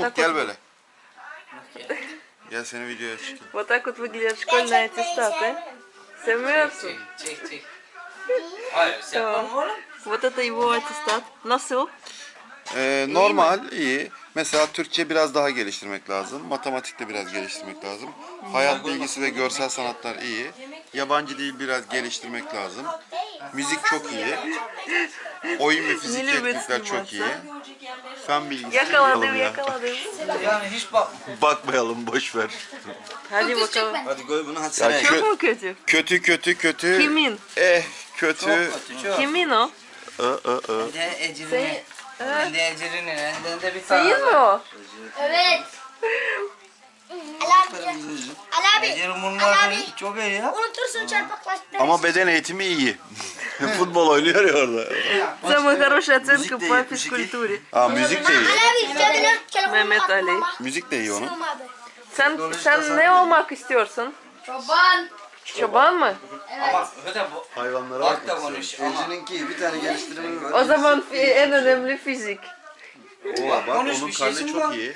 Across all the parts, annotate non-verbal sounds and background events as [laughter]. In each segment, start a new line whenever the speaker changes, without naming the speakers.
Umut
так
gel
вот,
böyle. Gel seni videoya çıkayım.
вот так вот выглядят школьные аттестаты. Sevmiyorsun.
Çek çek çek. Hayır sen
Tamam.
yapma oğlum.
Вот это его аттестат. Nasıl?
Ee, normal, iyi. Mesela Türkçe biraz daha geliştirmek lazım. Matematikte biraz geliştirmek lazım. Hayat bilgisi ve görsel sanatlar iyi. Yabancı dil biraz geliştirmek lazım. Müzik çok iyi. Oyun ve fizik teknikler çok iyi. Fen bilgisi
Yakaladım
ya.
yakaladım.
Yani hiç bak.
Bakmayalım boş ver.
Hadi bakalım.
Hadi koy bunu hadi
Ya
seneye.
Çok mu kötü?
kötü kötü kötü.
Kimin?
Eh kötü.
Çok kötü çok.
Kimin o?
Ö, ö, ö.
Bir de Ecrin'i. Bir de de bir tane.
Değil mi o?
Evet. [laughs] Ali abi. Ali abi.
Ecrin
Ali
bunlar
abi.
çok iyi ya.
Unutursun çarpıklaştı.
Ama beden eğitimi iyi. [laughs] [laughs] Futbol oynuyor ya orada.
Самая хорошая оценка
Müzik de
по
iyi, müzik iyi.
физкультуре.
Aa müzik de iyi.
Ali abi cebine telefonu
Mehmet
attım
Ali.
ama.
Müzik de iyi onun.
Sığmadı.
Sen sen ne olmak istiyorsun?
Çoban.
Çoban mı?
Ama öte bu.
Hayvanlara
Bak da konuş. Ama
Ece'ninki bir tane geliştirme var.
O zaman fi- en önemli fizik.
Oo, bak
Konuş,
onun
bir
karne
şeysin
çok
var.
iyi.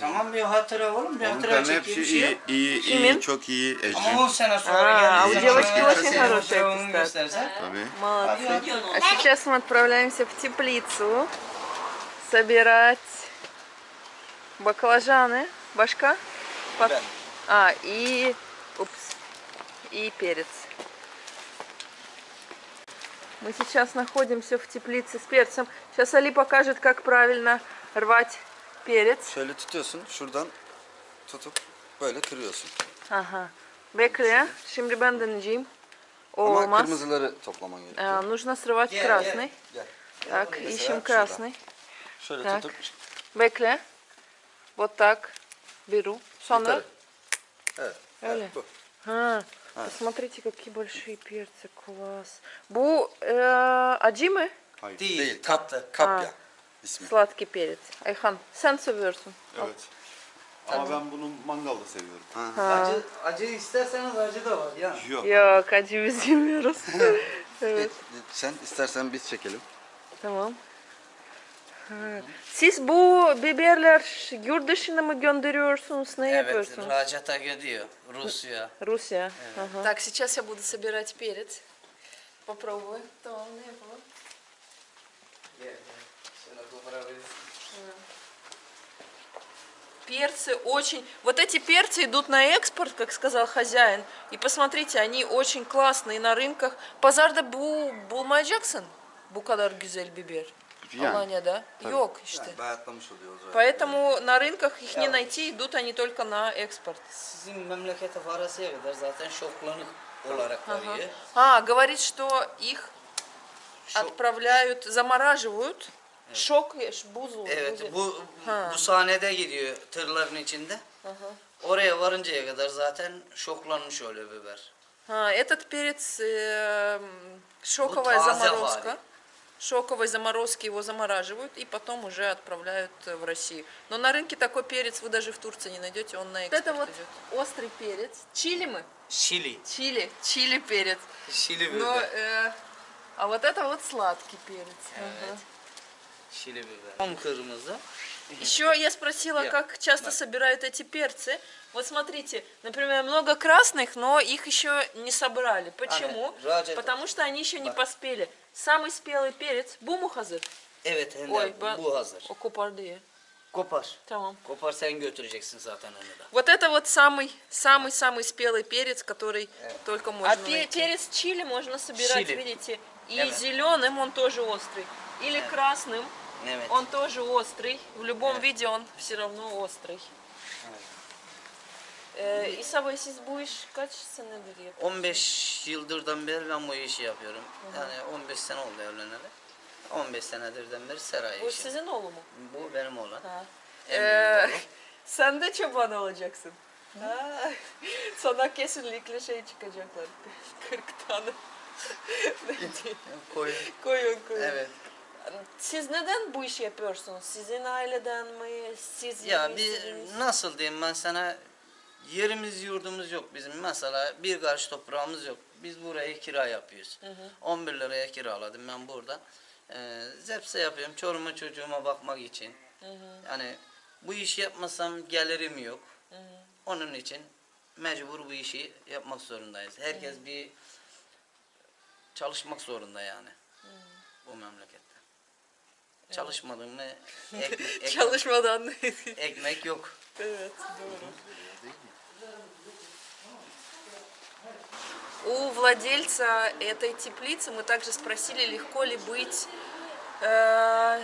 Tamam bir hatıra oğlum. Bir hatıra çekeyim
hepsi
bir şey yok.
iyi, iyi,
Kimin?
iyi, çok iyi.
Ama
Ecrin.
10 sene sonra
А, у девочки очень аттестат.
göstersen.
Tabii.
Молодцы. А сейчас мы отправляемся в теплицу собирать баклажаны. Башка? Пот- А, и... Упс. И перец. Мы сейчас находимся в теплице с перцем. Сейчас Али покажет, как правильно rвать перец.
Şöyle tutuyorsun şuradan tutup böyle kırıyorsun.
Ага. Bekle. Şimdi ben deneyeceğim. O
Ama
olmaz.
kırmızıları toplaman gerekiyor.
А, нужно срывать
Gel,
красный.
Gel.
Так,
Mesela
ищем
şuradan.
красный.
Şöyle
Так.
tutup
Bekle. Вот так. Беру. Sonra.
yukarı. Evet.
Öyle.
evet, bu.
А, посмотрите, какие большие перцы. Класс. Bu e, acı mı?
Hayır.
Değil.
Değil.
Tatlı.
Ha.
Ismi.
Sladkий перец. Ayhan sen seviyorsun.
Evet. Ama ben bunu mangalda seviyorum.
Ha.
Acı, acı isterseniz acı da var ya.
Yok.
Yok acı biz yemiyoruz. evet
Sen istersen biz çekelim.
tamam. Ha. Siz bu biberler yurt dışına mı gönderiyorsunuz? Ne
Evet,
yapıyorsunuz?
Racata gidiyor. Rusya.
Rusya. Ага. Так, сейчас я буду собирать перец. Попробую. Tamam, ne yapalım? Перцы очень... Вот эти перцы идут на экспорт, как сказал хозяин. И посмотрите, они очень классные на рынках. Pazarda bu bulmayacaksın. Bu kadar güzel biber.
Yani.
Alanya'da. Yok işte. Поэтому на рынках их не найти, идут они только на экспорт.
Sizin memlekete varasıya kadar zaten şoklanık olarak varıyor.
А, говорит, что их отправляют, замораживают. Шок, ш- бузу.
Evet
бузи-
bu
Ha.
bu sahnede gidiyor tırların içinde. Oraya varıncaya kadar zaten şoklanmış oluyor biber.
А, этот перец э, шоковая
Вот
заморозка. Шоковой заморозки его замораживают и потом уже отправляют э, в Россию. Но на рынке такой перец вы даже в Турции не найдете, он на экспорт
Это вот
идет. острый перец. Чили мы?
Şili.
Чили, чили перец.
Şili
Но,
biber.
э, а вот это вот сладкий перец. Ага.
Tam kırmızı.
Еще я спросила, как часто собирают эти перцы. Вот смотрите, например, много красных, но их еще не собрали. Почему?
Раджа-
Потому что они еще не поспели. Самый спелый перец буму hazır.
Evet
Ой,
bu hazır.
O kopardı ya.
Kopar.
Tamam.
Kopar sen götüreceksin zaten onu da.
Вот это вот самый самый самый спелый перец, который только можно
А
найти. перец чили можно собирать,
Чили.
видите, и
Evet.
зеленым он тоже острый, или красным
Evet.
он тоже острый. В любом виде он все равно острый. Ee, İsa Bey siz bu iş kaç senedir yapıyorsunuz?
15 yıldırdan beri ben bu işi yapıyorum. Yani 15 sene oldu evleneli. 15 senedirden beri seray
Bu
işi.
sizin oğlu mu?
Bu benim olan.
Ha.
En
Ee,
büyük oğlum. [laughs]
sen de çoban olacaksın. Ha. [laughs] Sana kesinlikle şey çıkacaklar. [laughs] 40 tane.
Koy.
koyun koyun.
Evet.
Siz neden bu işi yapıyorsunuz? Sizin aileden mi? Siz
Ya bir
Sizin-
nasıl diyeyim ben sana yerimiz yurdumuz yok bizim. Mesela bir karış toprağımız yok. Biz burayı kira yapıyoruz. 11 liraya kiraladım ben burada. Ee, zepse yapıyorum. Çoruma çocuğuma bakmak için. Yani bu işi yapmasam gelirim yok. Onun için mecbur bu işi yapmak zorundayız. Herkes bir çalışmak zorunda yani. Bu memlekette. Çalışmadın mı [laughs] ekmek, ekmek,
Çalışmadan.
ekmek yok.
Evet, здорово. У владельца этой теплицы мы также спросили, легко ли быть, э,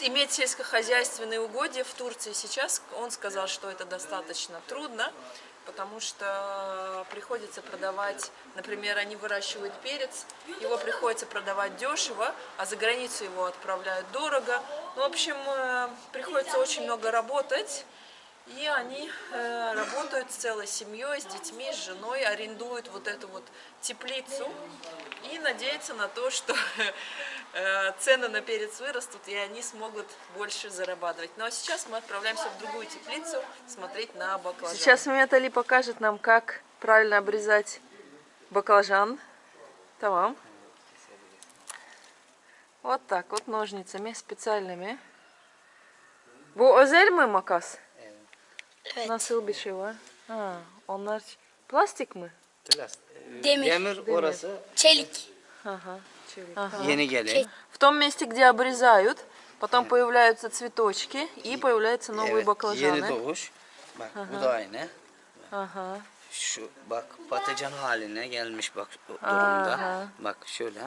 иметь сельскохозяйственные угодья в Турции сейчас. Он сказал, что это достаточно трудно, потому что приходится продавать, например, они выращивают перец, его приходится продавать дешево, а за границу его отправляют дорого. Ну, в общем, э, приходится очень много работать. И они э, работают с целой семьей, с детьми, с женой, арендуют вот эту вот теплицу и надеются на то, что э, цены на перец вырастут и они смогут больше зарабатывать. Ну а сейчас мы отправляемся в другую теплицу смотреть на баклажан. Сейчас Ali покажет нам, как правильно обрезать баклажан. Tamam. Вот так вот ножницами специальными. Bu özel mi makas?
Evet.
Nasıl bir şey var? Ha, onlar plastik mi?
Demir.
Demir orası
Çelik.
Ага, чили.
yeni gelin.
В том месте, где обрезают, потом появляются цветочки и появляются новые
Evet,
баклажаны.
yeni doğuş. Bak bu da aynı.
Ага.
Şu bak patlıcan haline gelmiş bak durumda.
Aha.
Bak şöyle.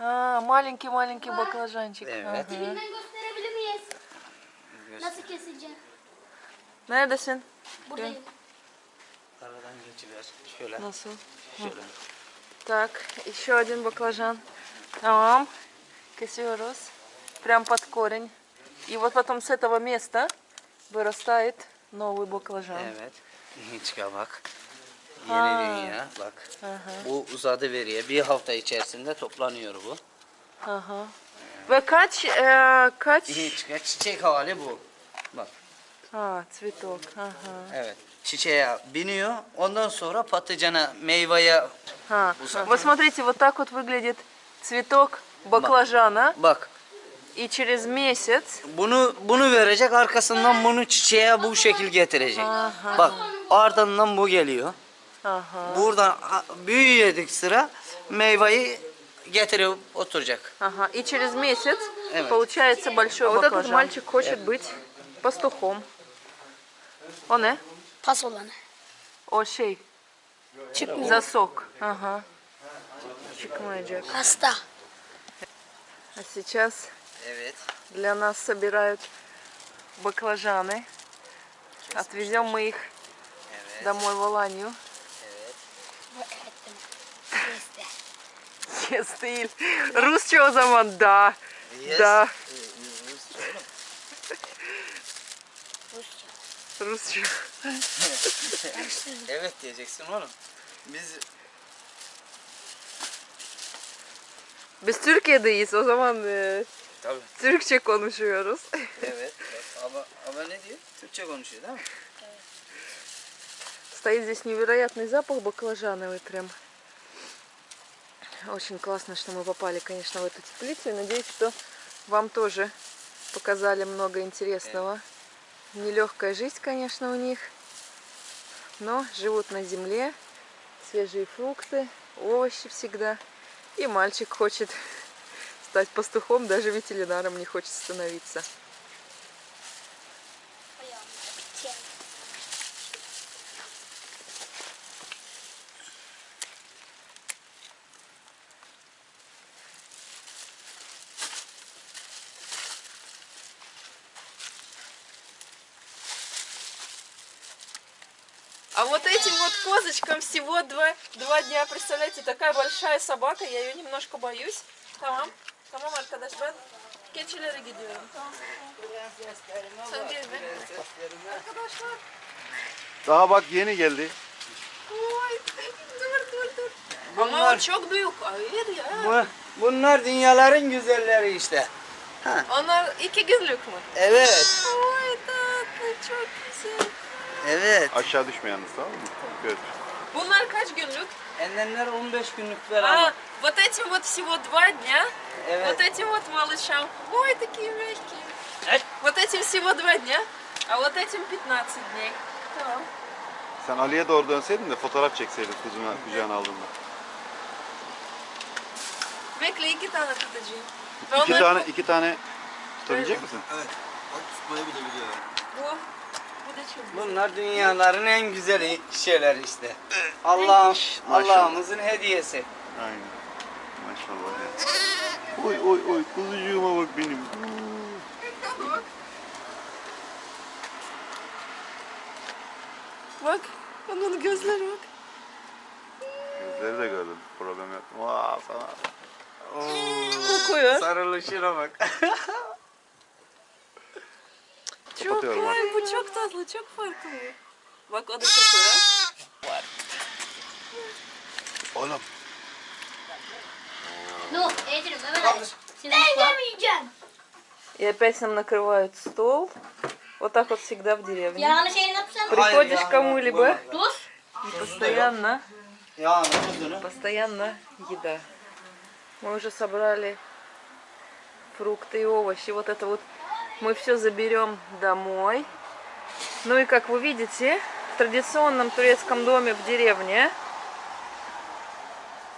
А, маленький-маленький баклажанчик.
Evet.
Ага.
Elinden gösterebilir miyiz? Nasıl keseceğim?
Neredesin?
Buradayım.
Aradan geçiver. Şöyle.
Nasıl?
Şöyle.
Так, еще один баклажан. Тамам. Косерус. Прям под корень. И вот потом с этого места вырастает новый баклажан.
Evet. Çıkar bak. Yeni dünya bak. Bu uzadı veriye. Bir hafta içerisinde toplanıyor bu.
Ага. Ve kaç, e, kaç?
Çıkar. Çiçek hali bu. Bak.
А, цветок. Ага.
Evet. Çiçeğe biniyor. Ondan sonra patlıcana, meyveye
А,
Уза.
вот смотрите, вот так вот выглядит цветок баклажана.
bak.
И через месяц
Bunu bunu verecek arkasından bunu çiçeğe bu şekil getirecek. Bak ardından bu geliyor.
Ага.
Buradan a- büyüyedik sıra meyveyi getirip oturacak.
Ага. И через месяц
Evet.
получается большой Вот этот мальчик хочет быть пастухом. O ne?
Pas olanı.
O şey.
Çıkmıyor.
Засок. Ага. Çıkmayacak.
Hasta.
А сейчас
Evet.
для нас собирают баклажаны. Отвезем мы их
Evet.
домой в Аланию. Yes değil. Rusça o zaman da.
Yes.
Da.
Rusça.
Evet diyeceksin oğlum. Biz
Biz Türkiye'deyiz o zaman e,
tabii.
Türkçe konuşuyoruz.
Evet. Ama, ama ne diyor? Türkçe konuşuyor değil mi? [laughs]
Стоит здесь невероятный запах баклажановый прям. Очень классно, что мы попали, конечно, в эту теплицу. И надеюсь, что вам тоже показали много интересного. Нелегкая жизнь, конечно, у них. Но живут на земле. Свежие фрукты, овощи всегда. И мальчик хочет [laughs] стать пастухом, даже ветеринаром не хочет становиться. Вот этим вот козочкам всего два, два дня. Представляете, такая большая собака. Я ее немножко боюсь. Tamam. Tamam arkadaşlar. Keçilere gidiyorum. Tamam. Sen gel be. Arkadaşlar.
Daha bak yeni geldi.
Oy. Dur dur dur. Ama o çok büyük. Hayır ya.
Bu, bunlar dünyaların güzelleri işte.
Onlar iki günlük mü?
Evet.
Oy tatlı çok güzel.
Evet.
Aşağı düşme yalnız tamam mı? Göt.
Bunlar kaç günlük?
Endenler 15 günlük
А,
beraber.
вот этим вот всего два дня.
Evet.
Вот этим вот малышам. Ой, такие мягкие. Вот этим всего два дня, а вот этим 15 дней. Tamam.
Sen Ali'ye doğru dönseydin de fotoğraf çekseydin kucağına, kucağına aldığında.
Bekle iki tane tutacağım.
İki tane, iki tane tutabilecek misin?
Evet. Bak tutmayı bile biliyor.
Bu. Bu da çok güzel.
Bunlar dünyaların en güzel şeyler işte. Allah
Maşallah.
Allah'ımızın hediyesi.
Aynen. Maşallah ya. Oy oy oy kuzucuğuma bak benim.
Bak. Onun gözleri bak.
Gözleri de gördüm. Problem yok. Vaa sana.
Kokuyor.
Sarılışına bak. [laughs]
Bu çok tatlı, çok farklı. Bak o da kokuyor.
Oğlum.
Ну, Эдри, Мehmet Ali. Ben yemeyeceğim.
И опять нам накрывают стол. Вот так вот всегда в деревне. Приходишь кому-либо и постоянно,
tuzunu.
постоянно еда. Мы уже собрали фрукты и овощи. Вот это вот мы все заберем домой. Ну и как вы видите, в традиционном турецком доме в деревне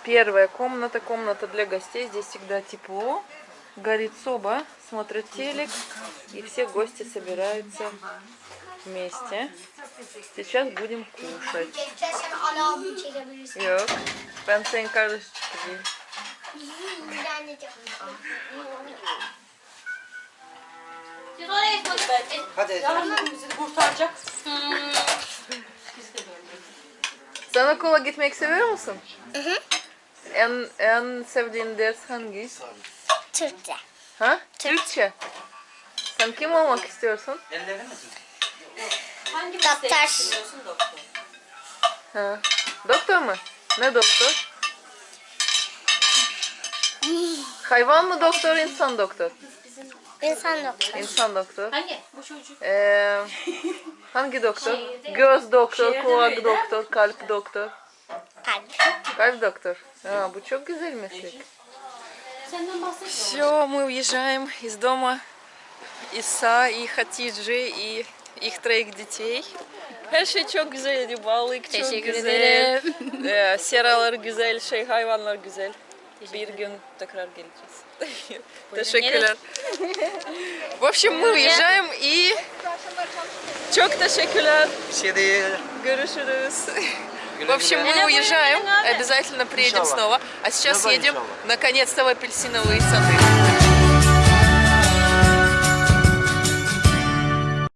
первая комната, комната для гостей. Здесь всегда тепло. Горит соба, смотрят телек, и все гости собираются вместе. Сейчас будем kuşать.
Sen ana abini çekebilirsin.
Yok. Ben senin kardeş çıkacağım.
Ben de Siz oraya.
Hadi.
Sen okula gitmek seviyor musun? En, en sevdiğin ders hangi?
Türkçe.
Ha? Türkçe. Sen kim olmak istiyorsun?
Ellerini mi tut?
Doktor.
Ha. Doktor mu? Ne doktor? Hayvan mı doktor, insan doktor?
İnsan doktor.
İnsan doktor.
Hangi? Bu çocuk.
Ee, hangi doktor? Göz doktor, kulak doktor, kalp doktor.
Kalp.
Kalp doktor. А, bu çok güzel meslek.
Senden bahsetme.
Все, мы уезжаем из дома Иса и Хатиджи и их троих детей. Her şey çok güzeldi, balık çok
Teşekkür
güzel.
ederim.
Ee, seralar güzel, şey hayvanlar güzel. Bir gün tekrar geleceğiz. Teşekkürler. В общем, мы уезжаем и çok teşekkürler. Görüşürüz. В общем, мы уезжаем, обязательно приедем снова. А сейчас едем наконец-то в апельсиновые сады.